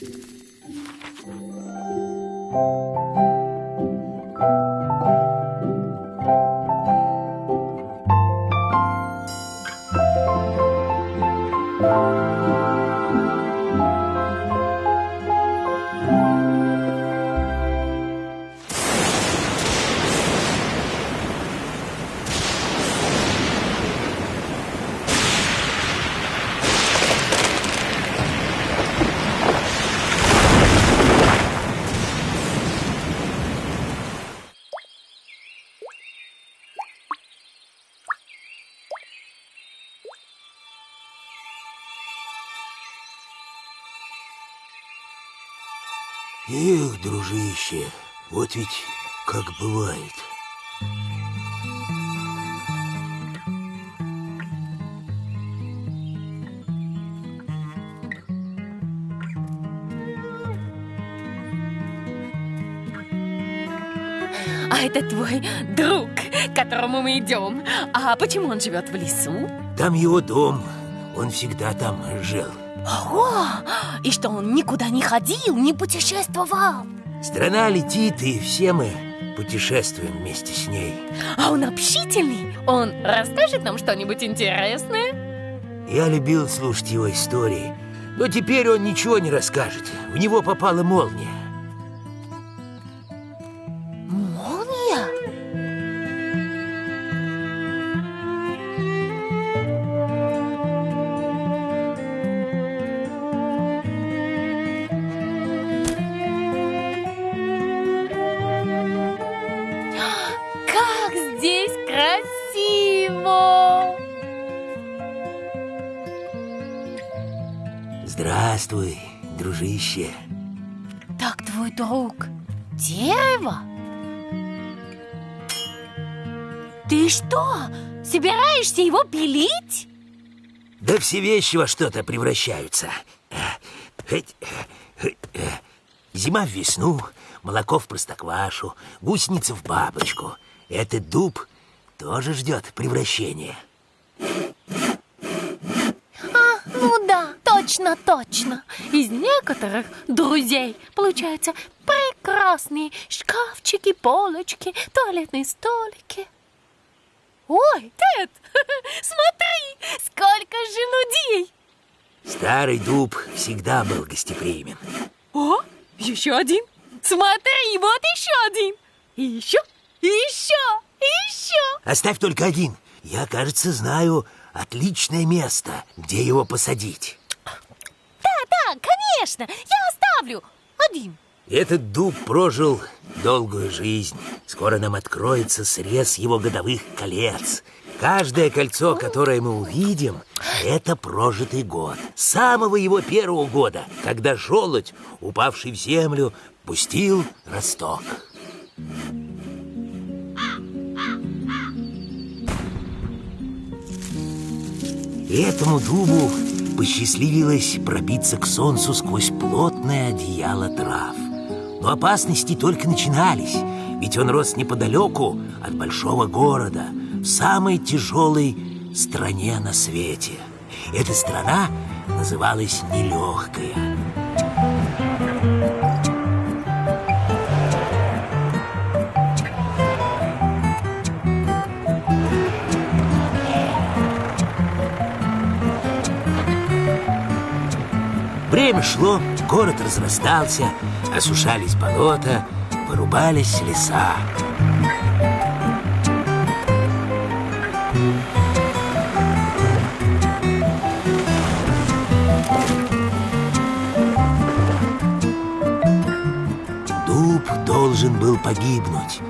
thank you Эх, дружище, вот ведь как бывает. А это твой друг, к которому мы идем. А почему он живет в лесу? Там его дом, он всегда там жил. О, и что он никуда не ходил, не путешествовал? Страна летит, и все мы путешествуем вместе с ней. А он общительный? Он расскажет нам что-нибудь интересное? Я любил слушать его истории, но теперь он ничего не расскажет. В него попала. Молния? Здравствуй, дружище. Так твой друг дерево? Ты что, собираешься его пилить? Да все вещи во что-то превращаются. Зима в весну, молоко в простоквашу, гусеница в бабочку. Этот дуб тоже ждет превращения. А, ну да, точно, точно. Из некоторых друзей получаются прекрасные шкафчики, полочки, туалетные столики. Ой, Тед, смотри, сколько же людей! Старый дуб всегда был гостеприимен. О, еще один. Смотри, вот еще один. И еще, и еще, и еще. Оставь только один. Я, кажется, знаю отличное место, где его посадить. Да, конечно, я оставлю один. Этот дуб прожил долгую жизнь. Скоро нам откроется срез его годовых колец. Каждое кольцо, которое мы увидим, это прожитый год. С самого его первого года, когда желудь, упавший в землю, пустил росток. И этому дубу посчастливилось пробиться к солнцу сквозь плотное одеяло трав. Но опасности только начинались, ведь он рос неподалеку от большого города, в самой тяжелой стране на свете. Эта страна называлась Нелегкая. Время шло, город разрастался, осушались болота, вырубались леса. Дуб должен был погибнуть.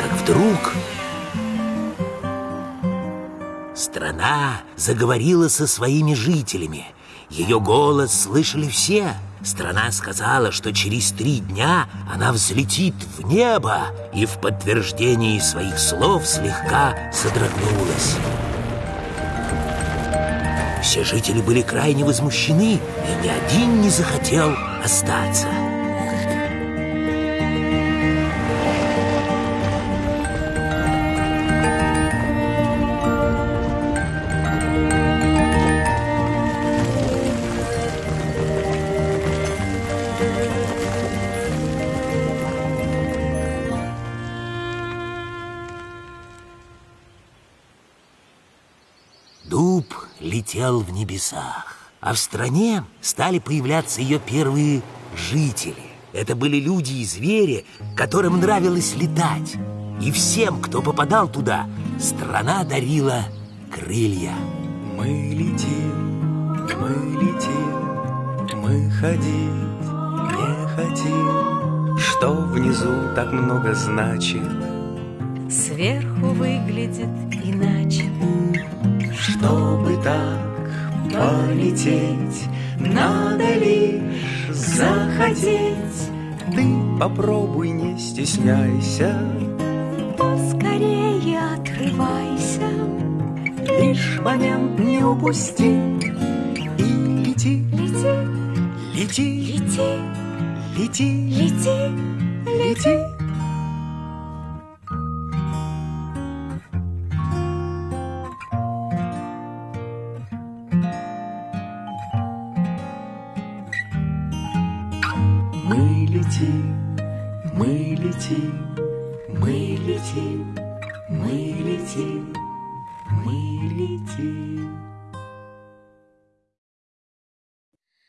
Как вдруг страна заговорила со своими жителями. Ее голос слышали все. Страна сказала, что через три дня она взлетит в небо и в подтверждении своих слов слегка содрогнулась. Все жители были крайне возмущены, и ни один не захотел остаться. Летел в небесах, а в стране стали появляться ее первые жители. Это были люди и звери, которым нравилось летать. И всем, кто попадал туда, страна дарила крылья. Мы летим, мы летим, мы ходить не хотим. Что внизу так много значит? Сверху выглядит иначе. Чтобы так полететь, надо лишь захотеть. Ты попробуй, не стесняйся, Поскорее отрывайся. лишь момент не упусти и лети, Лети, лети, лети, лети, лети. лети.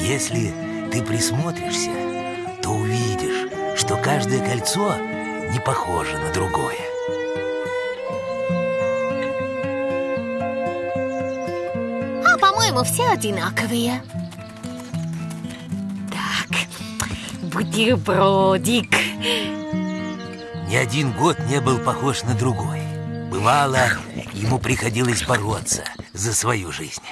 Если ты присмотришься, то увидишь, что каждое кольцо не похоже на другое. А, по-моему, все одинаковые. Так, бутербродик. Ни один год не был похож на другой. Бывало, ему приходилось бороться за свою жизнь.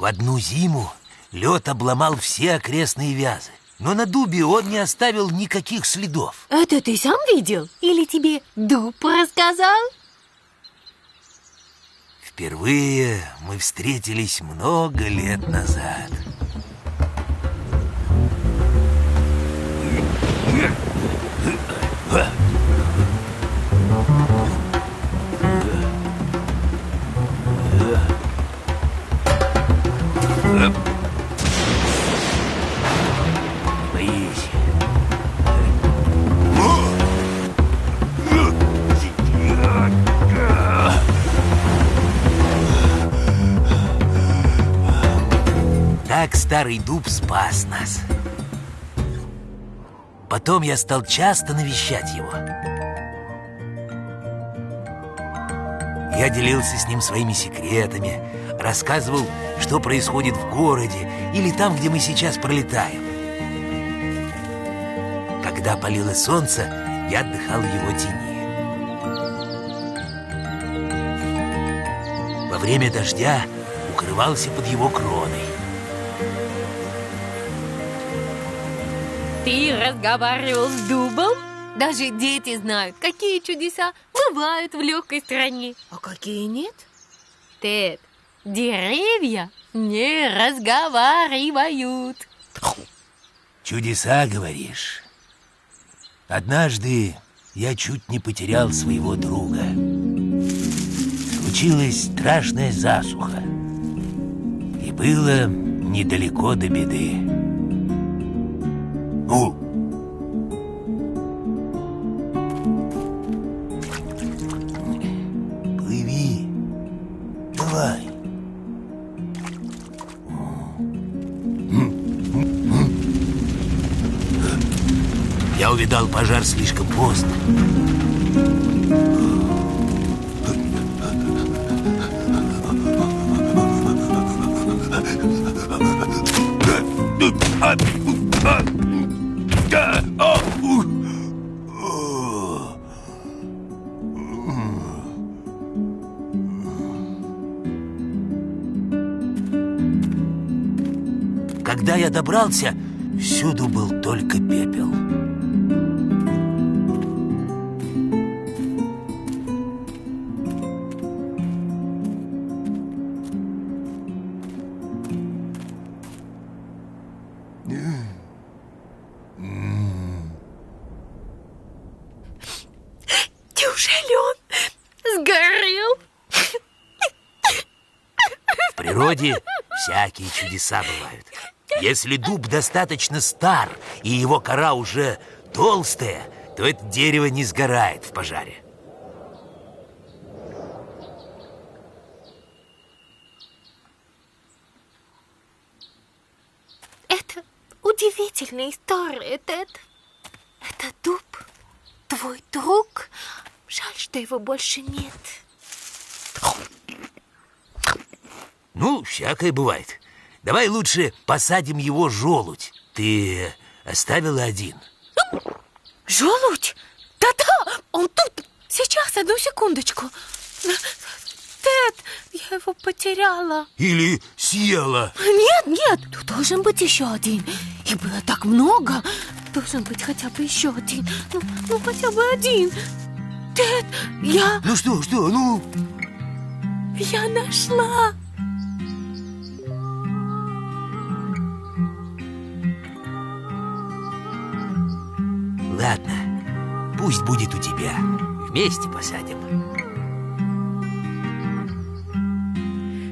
В одну зиму лед обломал все окрестные вязы. Но на дубе он не оставил никаких следов. Это ты сам видел? Или тебе дуб рассказал? Впервые мы встретились много лет назад. Так старый дуб спас нас. Потом я стал часто навещать его. Я делился с ним своими секретами, рассказывал, что происходит в городе или там, где мы сейчас пролетаем. Когда палило солнце, я отдыхал в его тени. Во время дождя укрывался под его кроной. Ты разговаривал с дубом? Даже дети знают, какие чудеса бывают в легкой стране, а какие нет. Тед, деревья не разговаривают. Чудеса, говоришь? Однажды я чуть не потерял своего друга. Случилась страшная засуха. И было недалеко до беды. Ну, плыви. Давай. Я увидал пожар слишком поздно. Когда добрался, всюду был только пепел. Неужели сгорел? В природе всякие чудеса бывают. Если дуб достаточно стар и его кора уже толстая, то это дерево не сгорает в пожаре. Это удивительная история, Тед. Это дуб, твой друг. Жаль, что его больше нет. Ну, всякое бывает. Давай лучше посадим его желудь. Ты оставила один. Желудь? Да-да, он тут. Сейчас, одну секундочку. Тед, я его потеряла. Или съела. Нет, нет, тут должен быть еще один. Их было так много. Должен быть хотя бы еще один. Ну, ну хотя бы один. Тед, я... Ну что, что, ну... Я нашла. Пусть будет у тебя. Вместе посадим.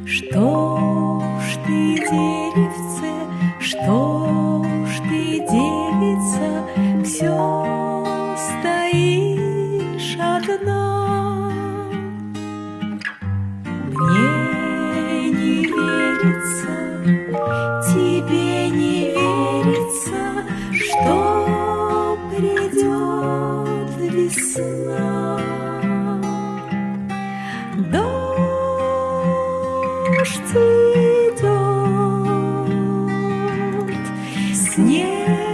Что ж ты, деревце, что ж ты, девица, все стоишь одна? Снег